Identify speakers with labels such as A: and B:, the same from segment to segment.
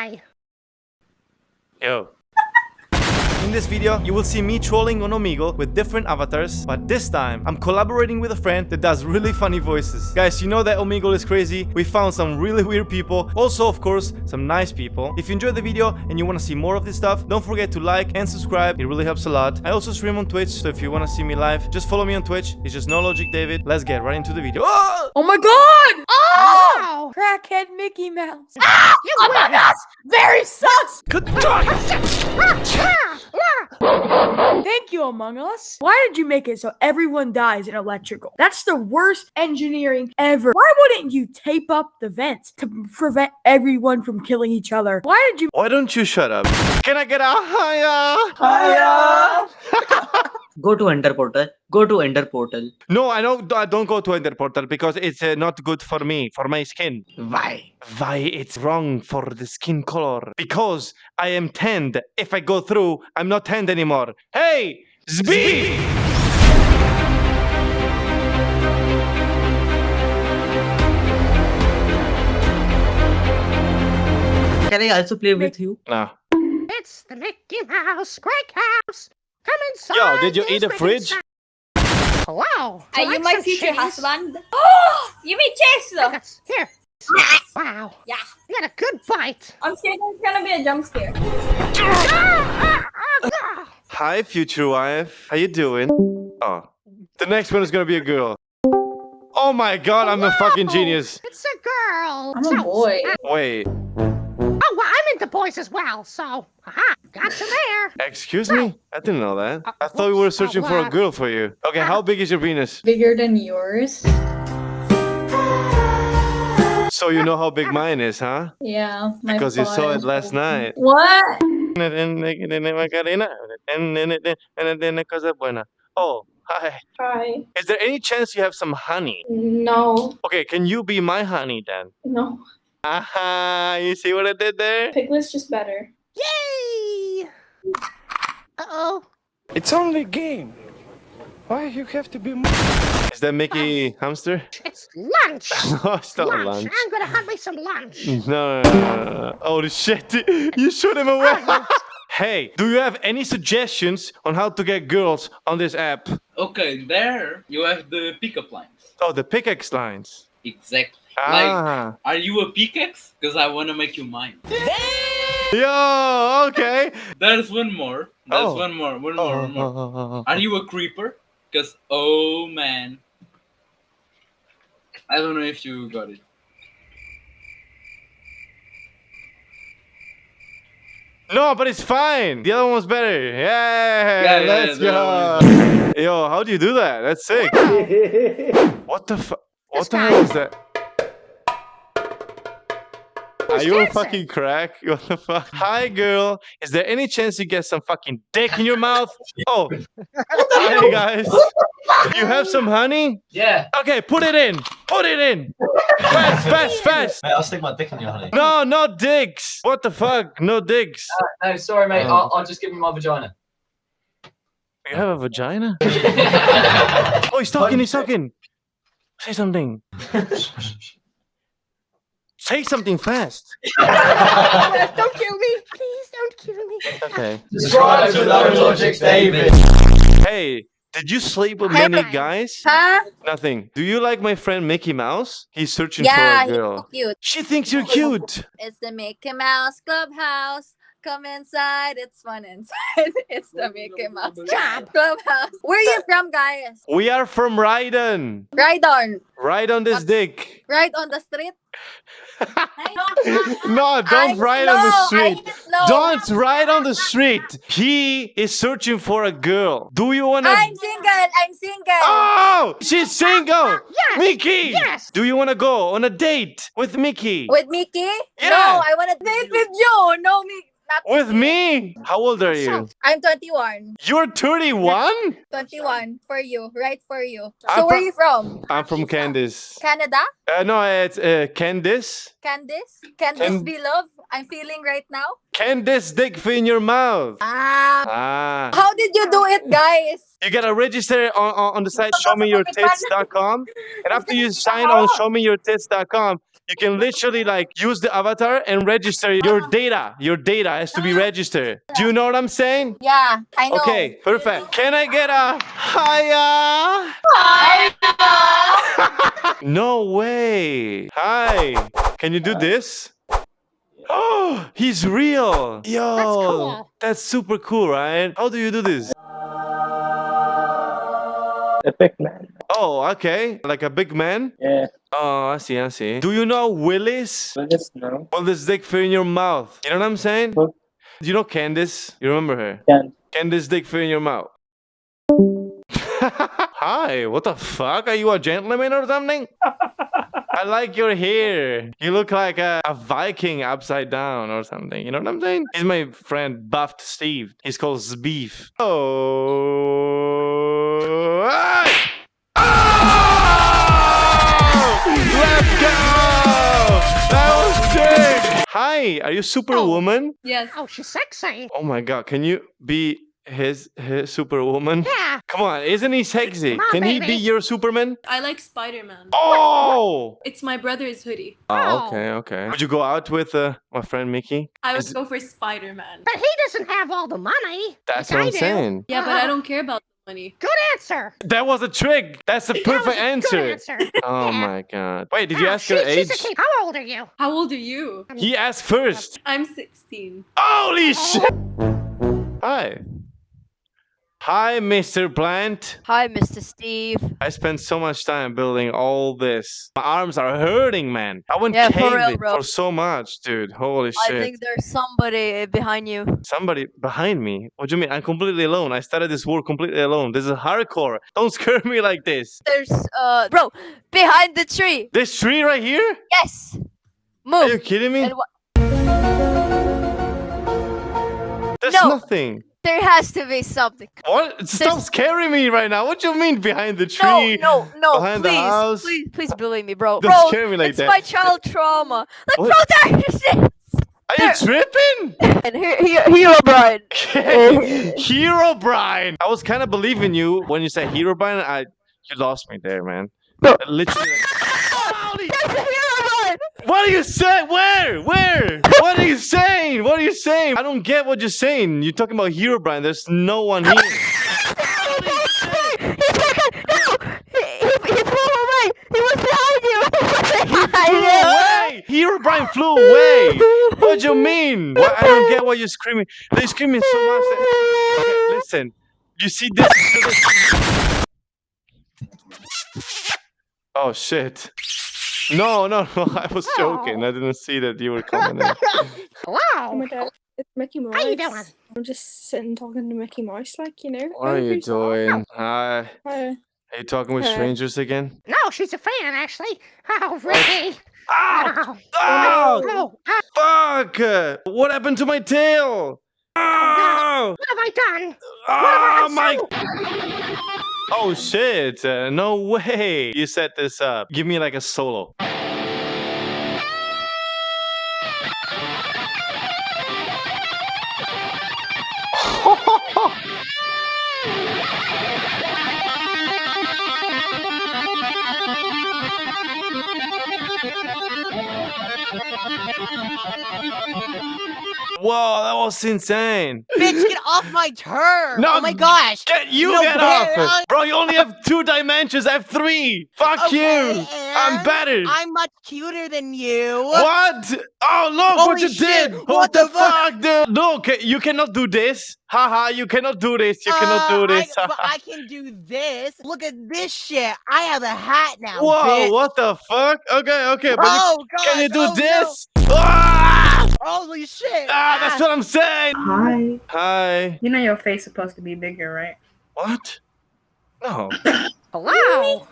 A: Bye.
B: Yo. In this video, you will see me trolling on Omegle with different avatars, but this time, I'm collaborating with a friend that does really funny voices. Guys, you know that Omegle is crazy. We found some really weird people. Also, of course, some nice people. If you enjoyed the video and you want to see more of this stuff, don't forget to like and subscribe. It really helps a lot. I also stream on Twitch, so if you want to see me live, just follow me on Twitch. It's just No Logic David. Let's get right into the video. Oh!
C: Oh my god! Oh!
A: Wow.
C: Crackhead Mickey Mouse.
A: Ah, you
C: Among
A: win.
C: Us! Very sus!
B: Good!
C: Thank you, Among Us. Why did you make it so everyone dies in electrical? That's the worst engineering ever. Why wouldn't you tape up the vents to prevent everyone from killing each other? Why did you
B: Why don't you shut up? Can I get a higher?
D: Go to Ender Portal. Go to Ender Portal.
B: No, I don't. I don't go to Ender Portal because it's uh, not good for me, for my skin.
D: Why?
B: Why it's wrong for the skin color? Because I am tanned. If I go through, I'm not tanned anymore. Hey, Zbi!
D: Can I also play with you?
B: No.
A: It's the Mickey Mouse Great House. Come inside.
B: Yo, did you eat a fridge?
A: sa- Wow.
E: Are you
A: like
E: my
A: some
E: future husband? Oh, you mean Chase?
A: Yes. Here. Wow.
E: Yeah.
A: You had a good bite.
E: I'm scared there's gonna be a jump scare.
B: Hi, future wife. How you doing? Oh, the next one is gonna be a girl. Oh my god, I'm a fucking genius.
A: It's a girl.
E: I'm a boy.
B: Wait,
A: boys as well. So, aha, got you there.
B: excuse me? I didn't know that.
A: Uh,
B: I thought we were searching
A: Oh,
B: for a
A: uh,
B: girl for you. Okay, how big is your penis?
E: Bigger than yours.
B: So you know how big mine is, huh?
E: Yeah. My
B: Because you saw it
E: father
B: last
E: told me.
B: night.
E: What?
B: Oh, hi.
E: Hi.
B: Is there any chance you have some honey?
E: No.
B: Okay, can you be my honey then?
E: No.
B: Aha, you see what I did there?
E: Piglet's just better.
A: Yay! Uh-oh.
F: It's only a game. Why you have to be
B: Is that Mickey Hamster?
A: It's lunch.
B: no, it's not
A: lunch.
B: lunch.
A: I'm gonna hunt me some lunch.
B: No, no, no, no, no. Oh shit! You shoot him away. hey, do you have any suggestions on how to get girls on this app?
G: Okay, there you have the pickup lines.
B: Oh, the pickaxe lines.
G: Exactly. Like,
B: Ah.
G: are you a pickaxe? Because I want to make you mine.
B: Yo, okay.
G: There's one more. There's
B: Oh.
G: one more. One
B: Oh,
G: more. One more.
B: oh, oh, oh.
G: Are you a creeper? Because, oh man. I don't know if you got it.
B: No, but it's fine. The other one was better. Yeah,
G: Yeah, yeah,
B: let's
G: the
B: go. Yo, how do you do that? That's sick. what the fu- What the hell is that? Are
A: Who's
B: you a fucking crack? What the fuck? Hi, girl. Is there any chance you get some fucking dick in your mouth? Oh, hey guys. You have some honey?
H: Yeah.
B: Okay, put it in. Put it in. Fast, fast, fast.
H: Mate, I'll stick my dick in your honey.
B: No, no dicks. What the fuck? No dicks.
H: No, sorry, mate.
B: Um,
H: I'll, I'll just give you my vagina.
B: You have a vagina? Oh, he's talking. He's talking. Say something. Say something fast.
A: don't kill me. Please don't kill me.
B: Okay.
H: Subscribe to No Logic David.
B: Hey, did you sleep with
E: Hey.
B: many guys?
E: Huh?
B: Nothing. Do you like my friend Mickey Mouse? He's searching
E: Yeah,
B: for a girl.
E: he's so cute.
B: She thinks you're cute.
E: It's the Mickey Mouse Clubhouse. Come inside, it's fun inside. It's the Mickey Mouse. Clubhouse. Where are you from, guys?
B: We are from Raiden.
E: Right on.
B: Right on this dick.
E: Right on the street.
B: no, don't
E: I'm
B: ride on the street. Don't ride on the street. He is searching for a girl. Do you wanna?
E: I'm single. I'm single.
B: Oh, she's single.
A: Yes.
B: Mickey.
A: Yes.
B: Do you wanna go on a date with Mickey?
E: With Mickey?
B: Yeah.
E: No, I want to date with you. No, me. Not
B: With me? How old are you?
E: I'm 21.
B: You're 31?
E: 21 for you. Right for you.
B: I'm
E: So where are you from?
B: I'm from Candice.
E: Canada?
B: Uh, no, it's uh, Candice.
E: Candice? Candice
B: Can-
E: Beloved? I'm feeling right now.
B: Candice dick in your mouth.
E: Ah.
B: Ah.
E: How did you do it, guys?
B: You gotta register on, on, on the site showmeyourtits.com. And after you sign on showmeyourtits.com, you can literally like use the avatar and register your data. Your data has to be registered. Do you know what I'm saying?
E: Yeah, I know.
B: Okay, perfect. Can I get a hiya? hiya? no way. Hi. Can you do this? Oh, he's real. Yo,
A: cool.
B: that's super cool, right? How do you do this?
I: Epic man.
B: Oh, okay. Like a big man?
I: Yeah.
B: Oh, I see, I see. Do you know Willis?
I: Willis, no.
B: Well, this dick fit in your mouth. You know what I'm saying?
I: Who?
B: Do you know Candice? You remember her?
I: Can.
B: Candice dick fit in your mouth. Hi, what the fuck? Are you a gentleman or something? I like your hair. You look like a, a Viking upside down or something. You know what I'm saying? He's my friend Buffed Steve. He's called Zbeef. Oh. Hey! Oh! Let's go! That was sick! Hi, are you Superwoman?
E: Yes.
A: Oh, she's sexy.
B: Oh my god, can you be his his Superwoman?
A: Yeah.
B: Come on, isn't he sexy?
A: On,
B: Can he be your Superman?
J: I like Spider Man.
B: Oh!
J: It's my brother's hoodie.
B: Oh,
A: Oh.
B: okay, okay. Would you go out with uh, my friend Mickey?
J: I would
B: Is-
J: go for Spider Man.
A: But he doesn't have all the money.
B: That's
A: like
B: what
A: I
B: I'm
A: do.
B: saying.
J: Yeah, but I don't care about the money.
A: Good answer.
B: That was a trick. That's the
A: That was
B: perfect
A: a
B: answer.
A: Good answer.
B: Oh
A: Yeah.
B: my god. Wait, did you
A: Ah,
B: ask her
A: she-
B: age?
A: she's a kid. How old are you?
J: How old are you?
B: He asked first.
J: I'm 16.
B: Holy shit! Hi. Hi, Mr. Plant.
K: Hi, Mr. Steve.
B: I spent so much time building all this. My arms are hurting, man. I went
K: Yeah, for real, bro.
B: for so much, dude. Holy
K: I
B: shit.
K: I think there's somebody behind you.
B: Somebody behind me. What do you mean? I'm completely alone. I started this war completely alone. This is hardcore. Don't scare me like this.
K: There's, uh, bro, behind the tree.
B: This tree right here?
K: Yes. Move.
B: Are you kidding me? There's
K: No.
B: nothing.
K: There has to be something.
B: What? Stop
K: There's-
B: scaring me right now. What do you mean behind the tree?
K: no, no.
B: behind the
K: please,
B: house.
K: please, please believe me, bro.
B: Don't
K: bro,
B: scare me like
K: it's
B: that.
K: my child trauma. Like,
B: What?
K: bro, there it is.
B: Are you tripping?
K: And here, here, here, Brian.
B: Herobrine. I was kind of believing you when you said Herobrine. I you lost me there, man.
K: No.
B: Literally. Holy-
K: There's a hero, Brian.
B: What are you saying? Where? Where? What are you saying? What are you saying? I don't get what you're saying. You're talking about Herobrine. There's no one here.
K: He's back on. No, he, he, flew away. He was behind you. He was
B: He
K: behind
B: flew away. Herobrine flew away. What do you mean? What? I don't get what you're screaming. They're screaming so much. that- Okay, listen. You see this? Oh shit. No, no, no. I was joking. I oh. didn't see that you were coming in.
A: Wow.
J: Oh my god, it's Mickey Mouse.
A: How you doing?
J: I'm just sitting talking to Mickey Mouse, like, you know.
B: What are you doing? Oh. Hi.
J: Hi.
B: Are you talking with
J: Hi.
B: strangers again?
A: No, she's a fan, actually. Oh, Ricky.
B: Ow!
A: Oh, ah!
B: Ow! Ah!
A: no. Ah,
B: Fuck! What happened to my tail? Ow! Ah!
A: what have I done?
B: Oh
A: What
B: my!
A: Have I done?
B: Oh shit! Uh, no way! You set this up. Give me like a solo. Whoa, that was insane.
K: Bitch, get off my turn.
B: No,
K: oh my gosh.
B: Get you
K: No,
B: get off!
K: uh,
B: Bro, you only have two dimensions. I have three. Fuck
K: Okay,
B: you. I'm better.
K: I'm much cuter than you.
B: What? Oh look what you
K: shit,
B: did!
K: what
B: What,
K: the
B: the fuck, dude? Look, ca- you cannot do this. Haha, you cannot do this. You cannot do this.
K: Uh, I, but I can do this. Look at this shit. I have a hat now.
B: Whoa,
K: bitch.
B: what the fuck? Okay, okay, but you,
K: God.
B: can you do
K: oh, no.
B: this? Ah!
K: Holy shit.
B: Ah, that's what I'm saying.
J: Hi.
B: Hi.
J: You know your face supposed to be bigger, right?
B: What? No.
A: Hello.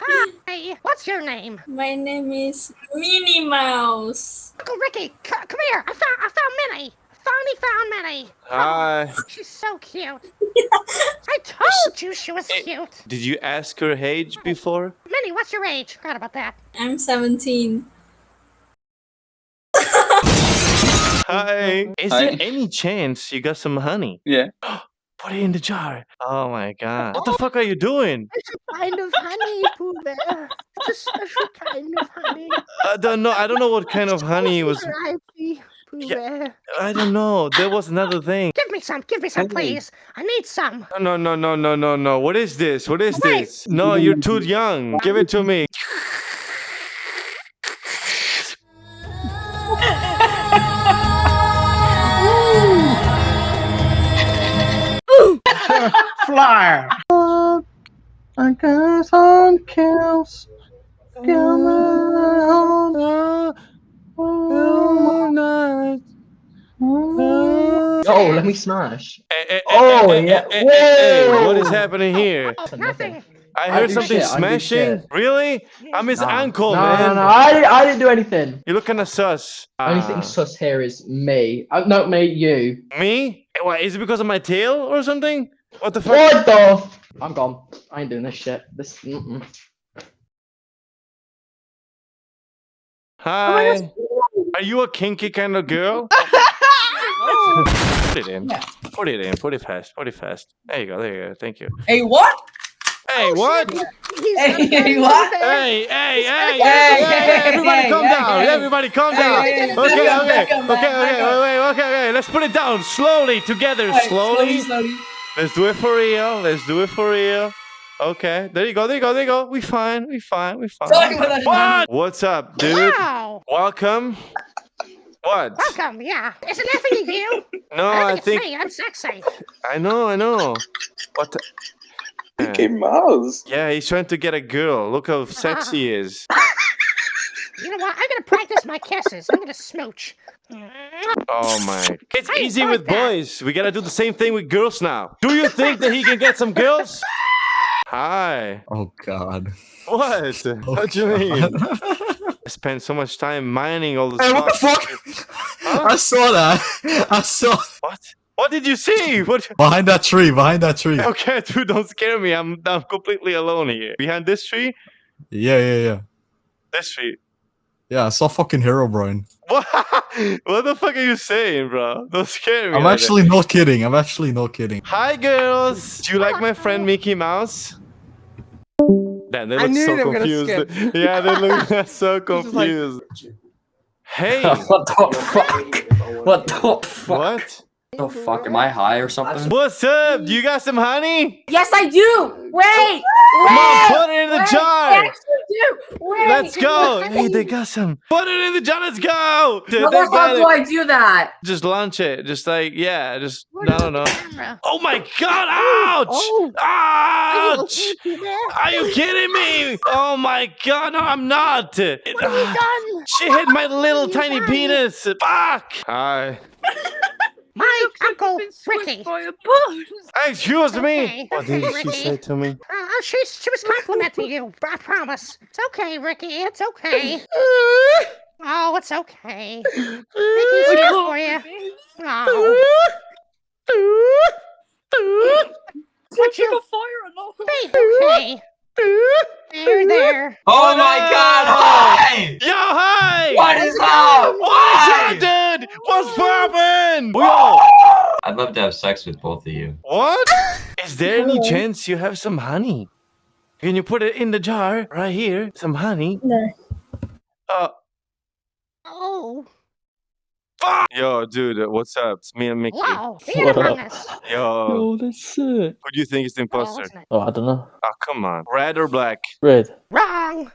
A: Hi. What's your name?
J: My name is Minnie Mouse.
A: Uncle Ricky, c- come here. I found, I found Minnie. Finally found Minnie.
B: Hi.
A: She's so cute. I told you she was cute.
B: Did you ask her age before?
A: Minnie, what's your age? Forgot about that.
J: I'm 17.
B: Hi. Is
G: Hi.
B: there any chance you got some honey?
G: Yeah.
B: Put it in the jar. Oh my god. What the oh. fuck are you doing?
A: It's a kind of honey, Pooh Bear. It's a special kind of honey.
B: I don't know. I don't know what kind of honey he was.
A: Variety, Pooh
B: Yeah.
A: Bear.
B: I don't know. There was another thing.
A: Give me some. Give me some, please. I need some.
B: No, no, no, no, no, no. What is this? What is
A: Wait.
B: this? No, you're too young. Give it to me.
D: Fly.
F: I got some kills.
D: Oh, let me smash.
B: Eh, eh, eh,
D: Oh,
B: eh, eh,
D: yeah.
B: What is happening here?
A: Nothing.
B: I
F: I
B: heard
F: do
B: something
F: shit,
B: smashing.
F: shit.
B: Really? I'm his
F: Nah.
B: uncle,
F: no,
B: man.
F: no, no, I, didn't- I didn't do anything.
B: You look kinda sus.
F: Only
B: Ah.
F: thing sus here is me. Uh, no, me, you.
B: Me? What, is it because of my tail or something? What the fuck?
F: What the? F- I'm gone. I ain't doing this shit. This. Mm-mm.
B: Hi. Are you a kinky kind of girl? Put it in. Put it in. Put it fast. Put it fast. There you go. There you go. Thank you.
I: Hey, what?
B: Hey, what?
A: He's
I: Hey,
A: got
I: hey, what?
B: Hey, hey, hey,
I: Hey,
B: hey,
I: hey,
B: everybody
I: hey,
B: calm
I: hey,
B: down.
I: hey.
B: Everybody calm
I: Hey,
B: down.
I: hey,
B: Okay,
I: hey,
B: okay,
I: back up,
B: okay,
I: back up, man,
B: okay,
I: back up.
B: wait, wait, okay, okay. Let's put it down slowly together,
I: Alright,
B: slowly.
I: slowly.
B: Let's do it for real. Let's do it for real. Okay, there you go, there you go, there you go. We fine, we fine, we fine.
I: Sorry about.
B: What? What's up, dude?
A: Wow.
B: Welcome. What?
A: Welcome. Yeah. Isn't Effie you?
B: No,
A: I
B: I
A: think
B: think
A: it's me. I'm sexy.
B: I know, I know. What? The...
F: Mickey Mouse.
B: Yeah, he's trying to get a girl. Look how sexy he is.
A: You know what? I'm gonna practice my kisses. I'm gonna smooch.
B: Oh my. It's
A: I
B: easy with
A: that.
B: boys. We gotta do the same thing with girls now. Do you think that he can get some girls? Hi.
L: Oh God.
B: What?
L: Oh,
B: what do you mean? I spent so much time mining all this.
L: Hey, what the
B: fuck-
L: fuck? I saw that. I saw
B: What? What did you see? What?
L: behind that tree. Behind that tree.
B: Okay, dude, don't scare me. I'm I'm completely alone here. Behind this tree?
L: Yeah, yeah, yeah.
B: This tree.
L: Yeah, I saw fucking Herobrine.
B: What? what the fuck are you saying, bro? Don't scare me.
L: I'm
B: like
L: actually not kidding. I'm actually not kidding.
B: Hi, girls. Do you like my friend Mickey Mouse? Damn, they
F: I
B: look
F: knew
B: so
F: they were
B: confused. yeah, they look so
F: This is like-
B: confused. Hey,
M: what the fuck? What the fuck?
B: what?
M: The mm-hmm. fuck? Am I high or something?
B: What's up? Do you got some honey?
C: Yes, I do. Wait.
B: Come on, put it in the
C: wait, I actually do. Wait.
B: Let's go. Hey, they got some. Put it in the jar. Let's go. Dude,
I: How the fuck do I do that?
B: Just launch it. Just like, yeah, just,
A: Put
B: I don't know. Oh my god, ouch!
A: Oh.
B: Ouch!
A: okay, Pooh Bear?
B: Are you kidding me? Oh my god, no, I'm not.
A: What have you ah, done?
B: She hit my little tiny
A: done?
B: penis. Fuck! Hi.
A: My uncle Ricky.
B: Excuse me.
A: Okay.
B: What did
A: Okay,
B: she say to me?
A: Uh, she, she was complimenting you. I promise. It's okay, Ricky. It's okay. Oh, it's okay. Ricky's here for you. Oh, what you? Be okay. There, there.
H: Oh my god, hi!
B: Yo, hi!
H: What is up?
B: What's
H: Why?
B: up, dude? What's poppin'? Yo!
M: I'd love to have sex with both of you.
B: What? Is there any chance you have some honey? Can you put it in the jar right here? Some honey?
J: No.
B: Uh,
A: Oh,
B: fuck! Yo, dude, what's up? It's me and Mickey.
A: wow. Be among us.
B: Yo,
F: that's it.
B: who do you think is the
A: Oh,
B: imposter?
F: Oh, I don't know.
B: Oh, come on. Red or black?
F: Red.
A: Wrong.